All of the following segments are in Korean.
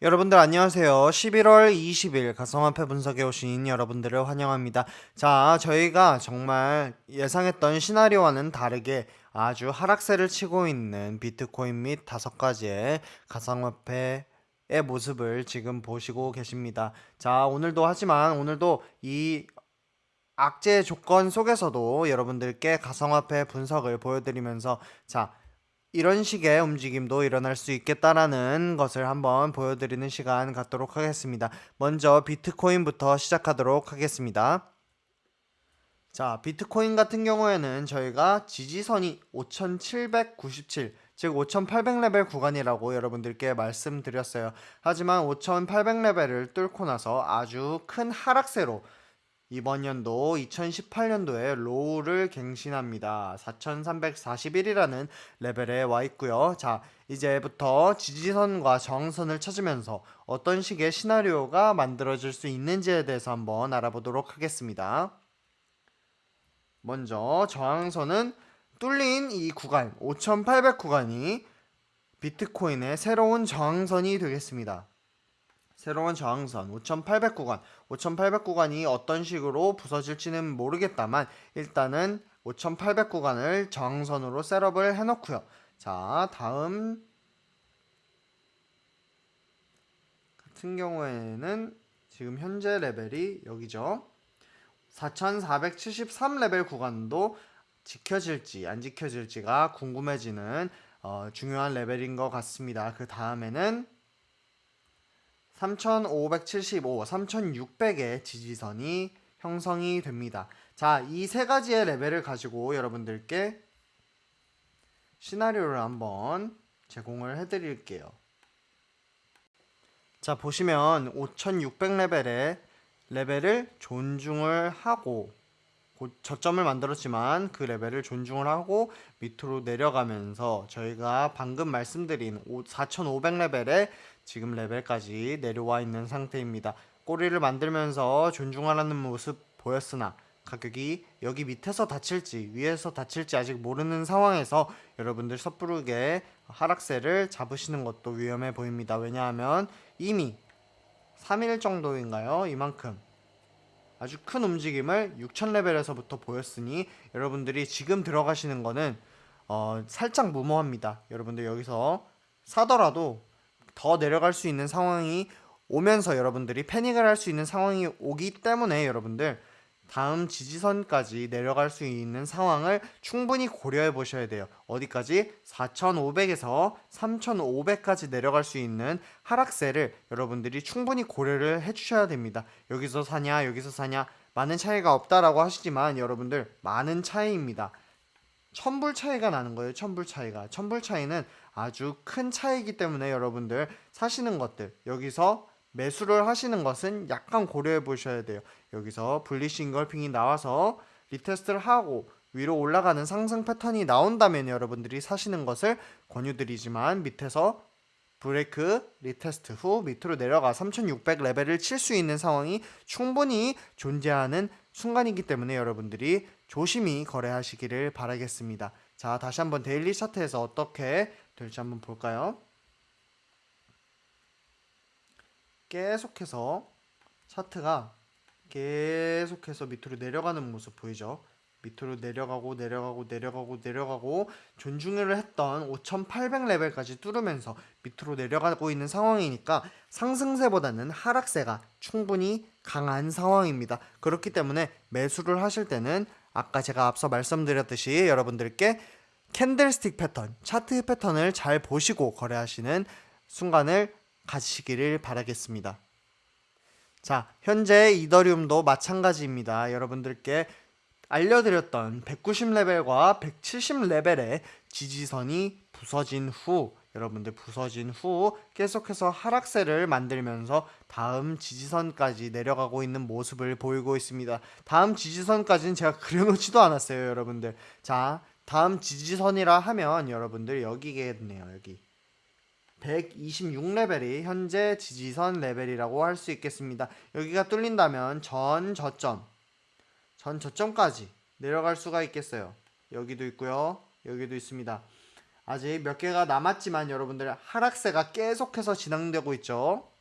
여러분들 안녕하세요. 11월 20일 가상화폐 분석에 오신 여러분들을 환영합니다. 자, 저희가 정말 예상했던 시나리오와는 다르게 아주 하락세를 치고 있는 비트코인 및 다섯 가지의 가상화폐 의 모습을 지금 보시고 계십니다. 자, 오늘도 하지만 오늘도 이 악재 조건 속에서도 여러분들께 가상화폐 분석을 보여드리면서 자, 이런 식의 움직임도 일어날 수 있겠다라는 것을 한번 보여드리는 시간 갖도록 하겠습니다. 먼저 비트코인부터 시작하도록 하겠습니다. 자, 비트코인 같은 경우에는 저희가 지지선이 5797, 즉 5800레벨 구간이라고 여러분들께 말씀드렸어요. 하지만 5800레벨을 뚫고 나서 아주 큰 하락세로 이번 연도 2018년도에 low를 갱신합니다. 4341이라는 레벨에 와 있고요. 자, 이제부터 지지선과 저항선을 찾으면서 어떤 식의 시나리오가 만들어질 수 있는지에 대해서 한번 알아보도록 하겠습니다. 먼저 저항선은 뚫린 이 구간 5800 구간이 비트코인의 새로운 저항선이 되겠습니다. 새로운 저항선 5800 구간 5800 구간이 어떤 식으로 부서질지는 모르겠다만 일단은 5800 구간을 저항선으로 setup을 해놓고요. 자 다음 같은 경우에는 지금 현재 레벨이 여기죠. 4473 레벨 구간도 지켜질지 안 지켜질지가 궁금해지는 어, 중요한 레벨인 것 같습니다. 그 다음에는 3575, 3600의 지지선이 형성이 됩니다. 자, 이 세 가지의 레벨을 가지고 여러분들께 시나리오를 한번 제공을 해드릴게요. 자, 보시면 5600레벨의 레벨을 존중을 하고 저점을 만들었지만 그 레벨을 존중을 하고 밑으로 내려가면서 저희가 방금 말씀드린 4500레벨의 지금 레벨까지 내려와 있는 상태입니다. 꼬리를 만들면서 존중하라는 모습 보였으나 가격이 여기 밑에서 닫힐지 위에서 닫힐지 아직 모르는 상황에서 여러분들 섣부르게 하락세를 잡으시는 것도 위험해 보입니다. 왜냐하면 이미 3일 정도인가요? 이만큼 아주 큰 움직임을 6000레벨에서부터 보였으니 여러분들이 지금 들어가시는 거는 어, 살짝 무모합니다. 여러분들 여기서 사더라도 더 내려갈 수 있는 상황이 오면서 여러분들이 패닉을 할 수 있는 상황이 오기 때문에 여러분들 다음 지지선까지 내려갈 수 있는 상황을 충분히 고려해 보셔야 돼요. 어디까지? 4,500에서 3,500까지 내려갈 수 있는 하락세를 여러분들이 충분히 고려를 해 주셔야 됩니다. 여기서 사냐, 여기서 사냐, 많은 차이가 없다라고 하시지만 여러분들 많은 차이입니다. 천불 차이가 나는 거예요. 천불 차이가. 천불 차이는 아주 큰 차이이기 때문에 여러분들 사시는 것들 여기서 매수를 하시는 것은 약간 고려해 보셔야 돼요. 여기서 bullish engulfing이 나와서 retest를 하고 위로 올라가는 상승 패턴이 나온다면 여러분들이 사시는 것을 권유드리지만 밑에서 break retest 후 밑으로 내려가 3600 레벨을 칠 수 있는 상황이 충분히 존재하는 순간이기 때문에 여러분들이 조심히 거래하시기를 바라겠습니다. 자 다시 한번 daily 차트에서 어떻게 될지 한번 볼까요? 계속해서 차트가 계속해서 밑으로 내려가는 모습 보이죠? 밑으로 내려가고 내려가고 내려가고 내려가고 존중을 했던 5800레벨까지 뚫으면서 밑으로 내려가고 있는 상황이니까 상승세보다는 하락세가 충분히 강한 상황입니다. 그렇기 때문에 매수를 하실 때는 아까 제가 앞서 말씀드렸듯이 여러분들께 candlestick 패턴, 차트 패턴을 잘 보시고 거래하시는 순간을 가지시기를 바라겠습니다. 자, 현재 이더리움도 마찬가지입니다. 여러분들께 알려드렸던 190레벨과 170레벨의 지지선이 부서진 후 여러분들 부서진 후 계속해서 하락세를 만들면서 다음 지지선까지 내려가고 있는 모습을 보이고 있습니다. 다음 지지선까지는 제가 그려놓지도 않았어요 여러분들 자 다음 지지선이라 하면 여러분들 여기겠네요 여기 126레벨이 현재 지지선 레벨이라고 할 수 있겠습니다. 여기가 뚫린다면 전 저점 전 저점까지 내려갈 수가 있겠어요. 여기도 있고요. 여기도 있습니다. 아직 몇 개가 남았지만 여러분들 하락세가 계속해서 진행되고 있죠.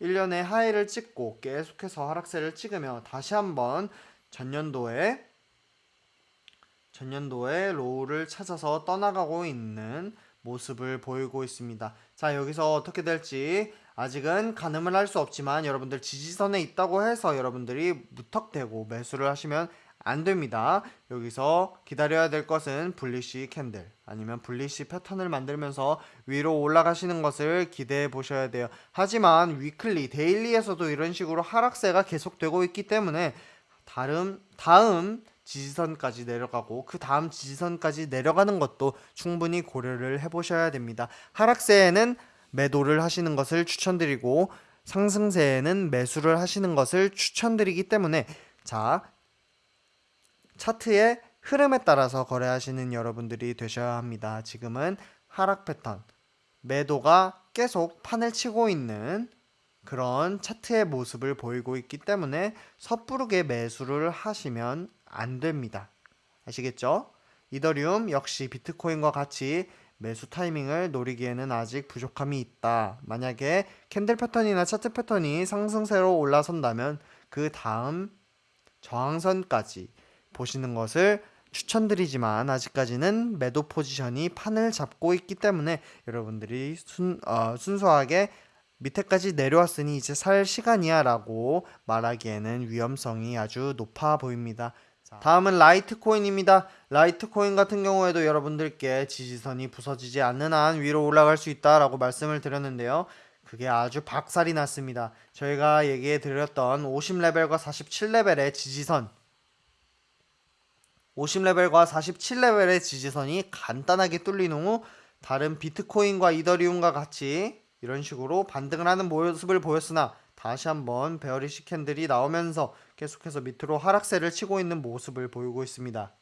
1년에 하이를 찍고 계속해서 하락세를 찍으며 다시 한번 전년도에 전년도에 low를 찾아서 떠나가고 있는 모습을 보이고 있습니다. 자, 여기서 어떻게 될지 아직은 가늠을 할 수 없지만 여러분들 지지선에 있다고 해서 여러분들이 무턱대고 매수를 하시면 안 됩니다. 여기서 기다려야 될 것은 bullish candle 아니면 bullish 패턴을 만들면서 위로 올라가시는 것을 기대해 보셔야 돼요. 하지만 weekly, daily에서도 이런 식으로 하락세가 계속되고 있기 때문에 다음 다음 지지선까지 내려가고 그 다음 지지선까지 내려가는 것도 충분히 고려를 해보셔야 됩니다. 하락세에는 매도를 하시는 것을 추천드리고 상승세에는 매수를 하시는 것을 추천드리기 때문에 자 차트의 흐름에 따라서 거래하시는 여러분들이 되셔야 합니다. 지금은 하락 패턴 매도가 계속 판을 치고 있는 그런 차트의 모습을 보이고 있기 때문에 섣부르게 매수를 하시면 안 됩니다. 아시겠죠? 이더리움 역시 비트코인과 같이 매수 타이밍을 노리기에는 아직 부족함이 있다. 만약에 캔들 패턴이나 차트 패턴이 상승세로 올라선다면 그 다음 저항선까지 보시는 것을 추천드리지만 아직까지는 매도 포지션이 판을 잡고 있기 때문에 여러분들이 순, 어, 순수하게 밑에까지 내려왔으니 이제 살 시간이야 라고 말하기에는 위험성이 아주 높아 보입니다. 다음은 라이트코인입니다. 라이트코인 같은 경우에도 여러분들께 지지선이 부서지지 않는 한 위로 올라갈 수 있다라고 말씀을 드렸는데요. 그게 아주 박살이 났습니다. 저희가 얘기해 드렸던 50레벨과 47레벨의 지지선 50레벨과 47레벨의 지지선이 간단하게 뚫린 후 다른 비트코인과 이더리움과 같이 이런 식으로 반등을 하는 모습을 보였으나 다시 한번 bearish candle이 나오면서 계속해서 밑으로 하락세를 치고 있는 모습을 보이고 있습니다.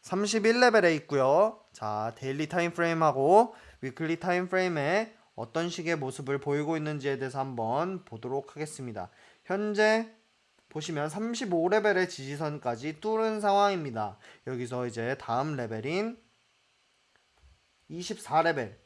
31레벨에 있고요. 자, daily time frame하고 weekly time frame에 어떤 식의 모습을 보이고 있는지에 대해서 한번 보도록 하겠습니다. 현재 보시면 35레벨의 지지선까지 뚫은 상황입니다. 여기서 이제 다음 레벨인 24레벨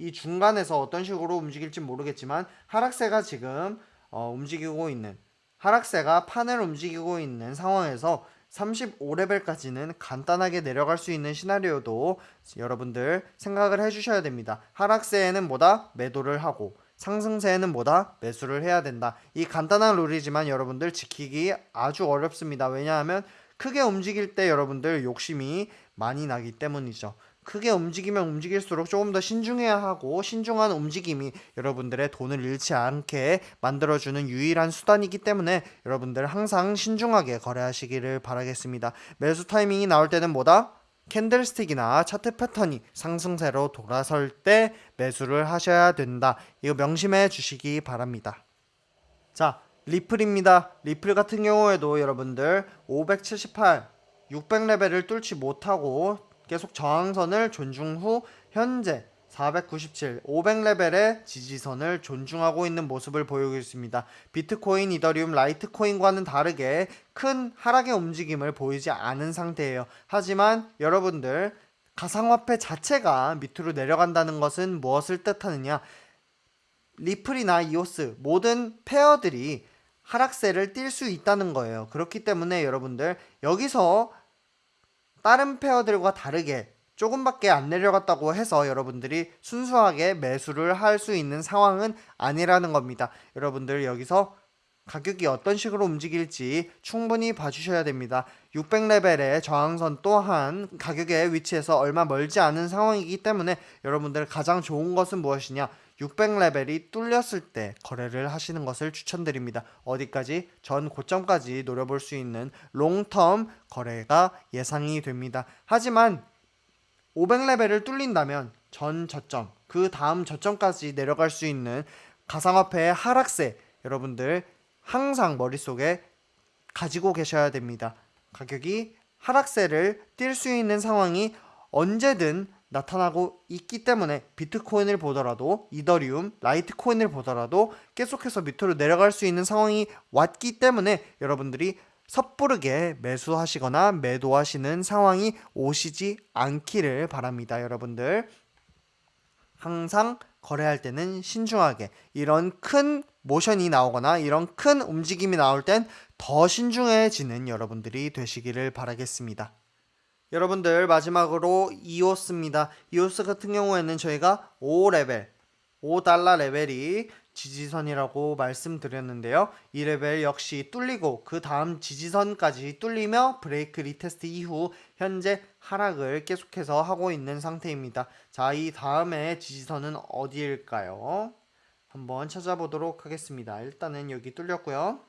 이 중간에서 어떤 식으로 움직일지 모르겠지만 하락세가 지금 어, 움직이고 있는 하락세가 판을 움직이고 있는 상황에서 35레벨까지는 간단하게 내려갈 수 있는 시나리오도 여러분들 생각을 해주셔야 됩니다. 하락세에는 뭐다? 매도를 하고 상승세에는 뭐다? 매수를 해야 된다. 이 간단한 룰이지만 여러분들 지키기 아주 어렵습니다. 왜냐하면 크게 움직일 때 여러분들 욕심이 많이 나기 때문이죠. 크게 움직이면 움직일수록 조금 더 신중해야 하고 신중한 움직임이 여러분들의 돈을 잃지 않게 만들어주는 유일한 수단이기 때문에 여러분들 항상 신중하게 거래하시기를 바라겠습니다. 매수 타이밍이 나올 때는 뭐다? 캔들스틱이나 차트 패턴이 상승세로 돌아설 때 매수를 하셔야 된다. 이거 명심해 주시기 바랍니다. 자, 리플입니다. 리플 같은 경우에도 여러분들 578, 600레벨을 뚫지 못하고 계속 저항선을 존중 후 현재 497, 500레벨의 지지선을 존중하고 있는 모습을 보이고 있습니다. 비트코인, 이더리움, 라이트코인과는 다르게 큰 하락의 움직임을 보이지 않은 상태예요. 하지만 여러분들 가상화폐 자체가 밑으로 내려간다는 것은 무엇을 뜻하느냐? 리플이나 이오스 모든 페어들이 하락세를 띌 수 있다는 거예요. 그렇기 때문에 여러분들 여기서 다른 페어들과 다르게 조금밖에 안 내려갔다고 해서 여러분들이 순수하게 매수를 할 수 있는 상황은 아니라는 겁니다. 여러분들 여기서 가격이 어떤 식으로 움직일지 충분히 봐주셔야 됩니다. 600레벨의 저항선 또한 가격의 위치에서 얼마 멀지 않은 상황이기 때문에 여러분들 가장 좋은 것은 무엇이냐 600레벨이 뚫렸을 때 거래를 하시는 것을 추천드립니다. 어디까지? 전 고점까지 노려볼 수 있는 롱텀 거래가 예상이 됩니다. 하지만 500레벨을 뚫린다면 전 저점, 그 다음 저점까지 내려갈 수 있는 가상화폐의 하락세 여러분들 항상 머릿속에 가지고 계셔야 됩니다. 가격이 하락세를 뛸수 있는 상황이 언제든 나타나고 있기 때문에 비트코인을 보더라도 이더리움, 라이트코인을 보더라도 계속해서 밑으로 내려갈 수 있는 상황이 왔기 때문에 여러분들이 섣부르게 매수하시거나 매도하시는 상황이 오시지 않기를 바랍니다, 여러분들. 항상 거래할 때는 신중하게 이런 큰 모션이 나오거나 이런 큰 움직임이 나올 땐 더 신중해지는 여러분들이 되시기를 바라겠습니다. 여러분들 마지막으로 이오스입니다. 이오스 같은 경우에는 저희가 5레벨 5달러 레벨이 지지선이라고 말씀드렸는데요. 이 레벨 역시 뚫리고 그 다음 지지선까지 뚫리며 break retest 이후 현재 하락을 계속해서 하고 있는 상태입니다. 자, 이 다음에 지지선은 어디일까요? 한번 찾아보도록 하겠습니다. 일단은 여기 뚫렸고요.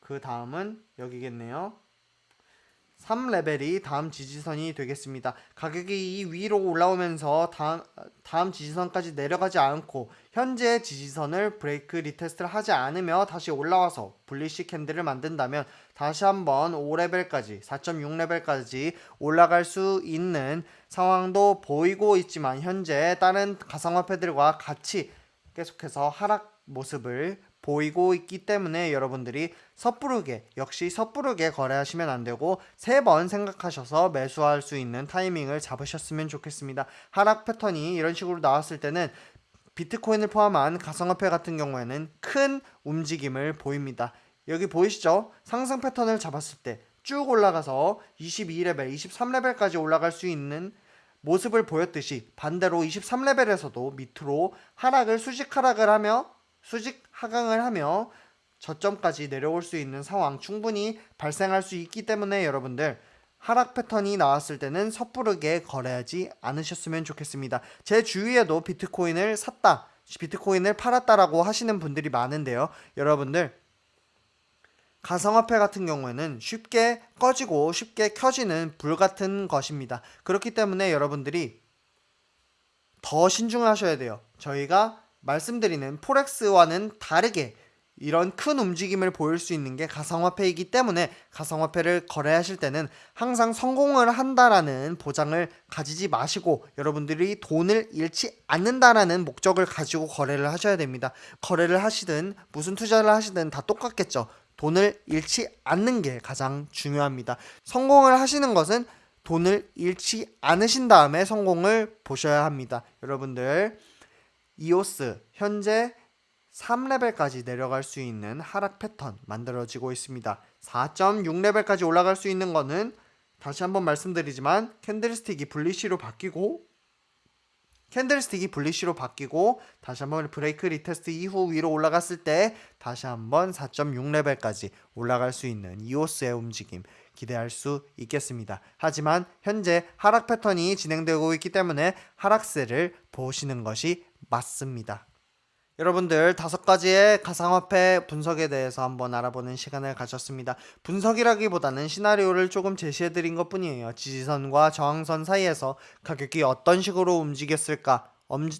그 다음은 여기겠네요. 3레벨이 다음 지지선이 되겠습니다. 가격이 이 위로 올라오면서 다음, 다음 지지선까지 내려가지 않고 현재 지지선을 break retest를 하지 않으며 다시 올라와서 bullish candle을 만든다면 다시 한번 5레벨까지 4.6레벨까지 올라갈 수 있는 상황도 보이고 있지만 현재 다른 가상화폐들과 같이 계속해서 하락 모습을 보이고 있기 때문에 여러분들이 섣부르게 역시 섣부르게 거래하시면 안 되고 세 번 생각하셔서 매수할 수 있는 타이밍을 잡으셨으면 좋겠습니다. 하락 패턴이 이런 식으로 나왔을 때는 비트코인을 포함한 가상화폐 같은 경우에는 큰 움직임을 보입니다. 여기 보이시죠? 상승 패턴을 잡았을 때 쭉 올라가서 22레벨, 23레벨까지 올라갈 수 있는 모습을 보였듯이 반대로 23레벨에서도 밑으로 하락을 수직 하락을 하며 수직 하강을 하며 저점까지 내려올 수 있는 상황 충분히 발생할 수 있기 때문에 여러분들 하락 패턴이 나왔을 때는 섣부르게 거래하지 않으셨으면 좋겠습니다. 제 주위에도 비트코인을 샀다, 비트코인을 팔았다라고 하시는 분들이 많은데요. 여러분들 가상화폐 같은 경우에는 쉽게 꺼지고 쉽게 켜지는 불 같은 것입니다. 그렇기 때문에 여러분들이 더 신중하셔야 돼요. 저희가 말씀드리는 포렉스와는 다르게 이런 큰 움직임을 보일 수 있는 게 가상화폐이기 때문에 가상화폐를 거래하실 때는 항상 성공을 한다라는 보장을 가지지 마시고 여러분들이 돈을 잃지 않는다라는 목적을 가지고 거래를 하셔야 됩니다. 거래를 하시든 무슨 투자를 하시든 다 똑같겠죠. 돈을 잃지 않는 게 가장 중요합니다. 성공을 하시는 것은 돈을 잃지 않으신 다음에 성공을 보셔야 합니다. 여러분들 이오스 현재 3레벨까지 내려갈 수 있는 하락 패턴 만들어지고 있습니다. 4.6레벨까지 올라갈 수 있는 거는 다시 한번 말씀드리지만 캔들스틱이 분리시로 바뀌고 캔들스틱이 분리시로 바뀌고 다시 한번 break retest 이후 위로 올라갔을 때 다시 한번 4.6레벨까지 올라갈 수 있는 이오스의 움직임 기대할 수 있겠습니다. 하지만 현재 하락 패턴이 진행되고 있기 때문에 하락세를 보시는 것이 맞습니다. 여러분들 다섯 가지의 가상화폐 분석에 대해서 한번 알아보는 시간을 가졌습니다. 분석이라기보다는 시나리오를 조금 제시해드린 것 뿐이에요. 지지선과 저항선 사이에서 가격이 어떤 식으로 움직였을까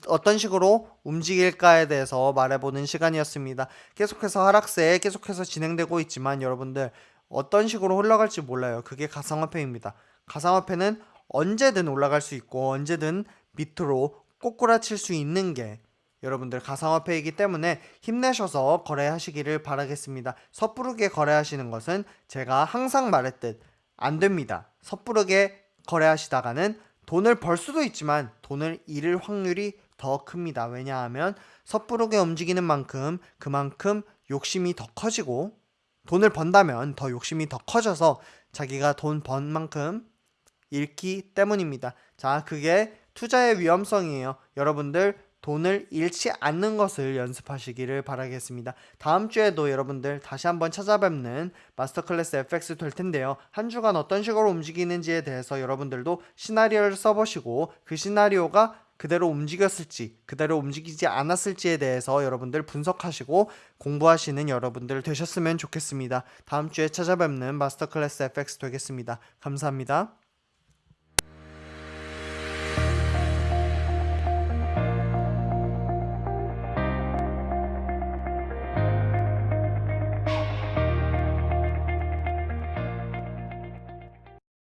어떤 식으로 움직일까에 대해서 말해보는 시간이었습니다. 계속해서 하락세 계속해서 진행되고 있지만 여러분들 어떤 식으로 흘러갈지 몰라요. 그게 가상화폐입니다. 가상화폐는 언제든 올라갈 수 있고 언제든 밑으로 꼬꾸라칠 수 있는 게 여러분들 가상화폐이기 때문에 힘내셔서 거래하시기를 바라겠습니다. 섣부르게 거래하시는 것은 제가 항상 말했듯 안 됩니다. 섣부르게 거래하시다가는 돈을 벌 수도 있지만 돈을 잃을 확률이 더 큽니다. 왜냐하면 섣부르게 움직이는 만큼 그만큼 욕심이 더 커지고 돈을 번다면 더 욕심이 더 커져서 자기가 돈 번 만큼 잃기 때문입니다. 자, 그게 투자의 위험성이에요. 여러분들 돈을 잃지 않는 것을 연습하시기를 바라겠습니다. 다음 주에도 여러분들 다시 한번 찾아뵙는 마스터 클래스 FX 될 텐데요. 한 주간 어떤 식으로 움직이는지에 대해서 여러분들도 시나리오를 써보시고 그 시나리오가 그대로 움직였을지 그대로 움직이지 않았을지에 대해서 여러분들 분석하시고 공부하시는 여러분들 되셨으면 좋겠습니다. 다음 주에 찾아뵙는 마스터 클래스 FX 되겠습니다. 감사합니다.